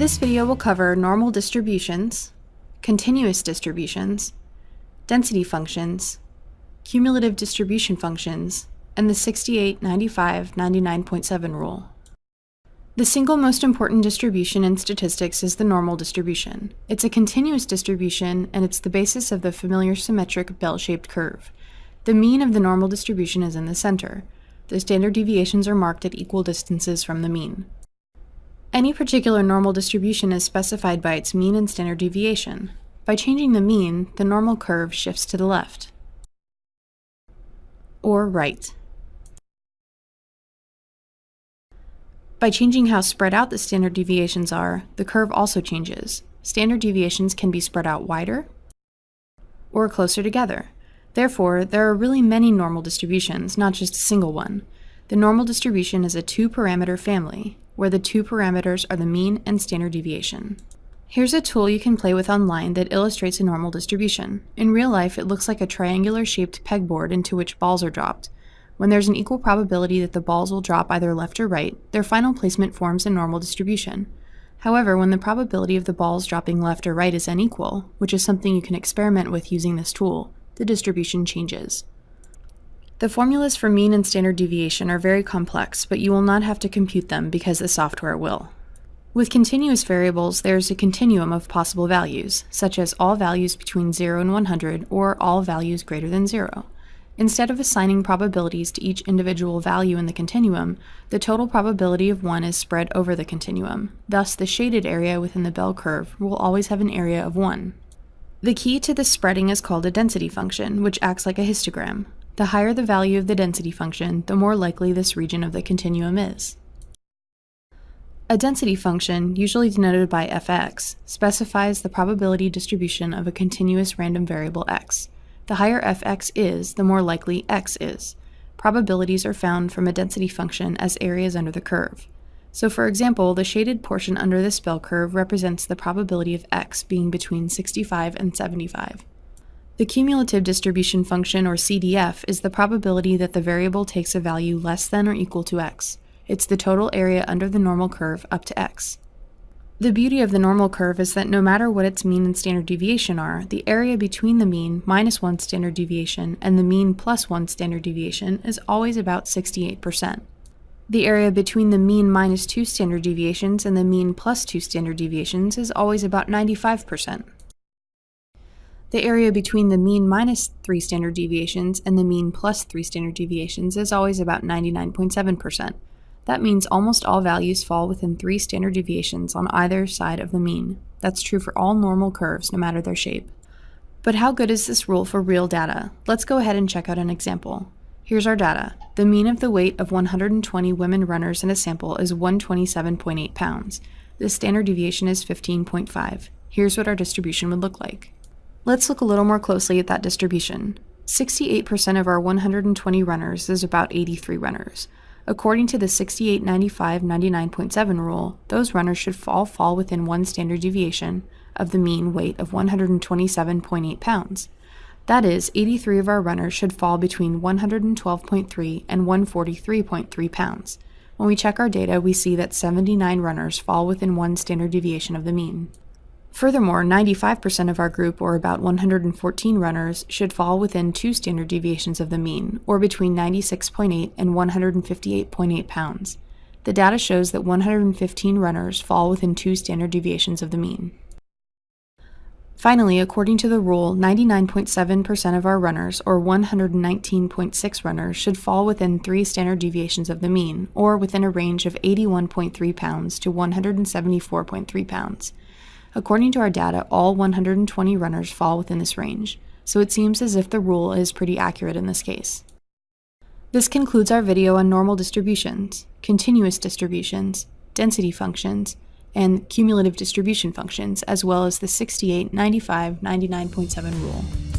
This video will cover normal distributions, continuous distributions, density functions, cumulative distribution functions, and the 68, 95, 99.7 rule. The single most important distribution in statistics is the normal distribution. It's a continuous distribution, and it's the basis of the familiar symmetric bell-shaped curve. The mean of the normal distribution is in the center. The standard deviations are marked at equal distances from the mean. Any particular normal distribution is specified by its mean and standard deviation. By changing the mean, the normal curve shifts to the left. Or right. By changing how spread out the standard deviations are, the curve also changes. Standard deviations can be spread out wider or closer together. Therefore, there are really many normal distributions, not just a single one. The normal distribution is a two-parameter family, where the two parameters are the mean and standard deviation. Here's a tool you can play with online that illustrates a normal distribution. In real life, it looks like a triangular-shaped pegboard into which balls are dropped. When there's an equal probability that the balls will drop either left or right, their final placement forms a normal distribution. However, when the probability of the balls dropping left or right is unequal, which is something you can experiment with using this tool, the distribution changes. The formulas for mean and standard deviation are very complex, but you will not have to compute them because the software will. With continuous variables, there is a continuum of possible values, such as all values between 0 and 100 or all values greater than 0. Instead of assigning probabilities to each individual value in the continuum, the total probability of 1 is spread over the continuum. Thus, the shaded area within the bell curve will always have an area of 1. The key to this spreading is called a density function, which acts like a histogram. The higher the value of the density function, the more likely this region of the continuum is. A density function, usually denoted by fx, specifies the probability distribution of a continuous random variable x. The higher fx is, the more likely x is. Probabilities are found from a density function as areas under the curve. So for example, the shaded portion under this bell curve represents the probability of x being between 65 and 75. The cumulative distribution function, or CDF, is the probability that the variable takes a value less than or equal to x. It's the total area under the normal curve up to x. The beauty of the normal curve is that no matter what its mean and standard deviation are, the area between the mean minus 1 standard deviation and the mean plus 1 standard deviation is always about 68%. The area between the mean minus 2 standard deviations and the mean plus 2 standard deviations is always about 95%. The area between the mean minus 3 standard deviations and the mean plus 3 standard deviations is always about 99.7%. That means almost all values fall within 3 standard deviations on either side of the mean. That's true for all normal curves, no matter their shape. But how good is this rule for real data? Let's go ahead and check out an example. Here's our data. The mean of the weight of 120 women runners in a sample is 127.8 pounds. The standard deviation is 15.5. Here's what our distribution would look like. Let's look a little more closely at that distribution. 68% of our 120 runners is about 83 runners. According to the 68, 95, 99.7 rule, those runners should all fall within one standard deviation of the mean weight of 127.8 pounds. That is, 83 of our runners should fall between 112.3 and 143.3 pounds. When we check our data, we see that 79 runners fall within one standard deviation of the mean. Furthermore, 95% of our group, or about 114 runners, should fall within two standard deviations of the mean, or between 96.8 and 158.8 pounds. The data shows that 115 runners fall within two standard deviations of the mean. Finally, according to the rule, 99.7% of our runners, or 119.6 runners, should fall within three standard deviations of the mean, or within a range of 81.3 pounds to 174.3 pounds. According to our data, all 120 runners fall within this range, so it seems as if the rule is pretty accurate in this case. This concludes our video on normal distributions, continuous distributions, density functions, and cumulative distribution functions, as well as the 68, 95, 99.7 rule.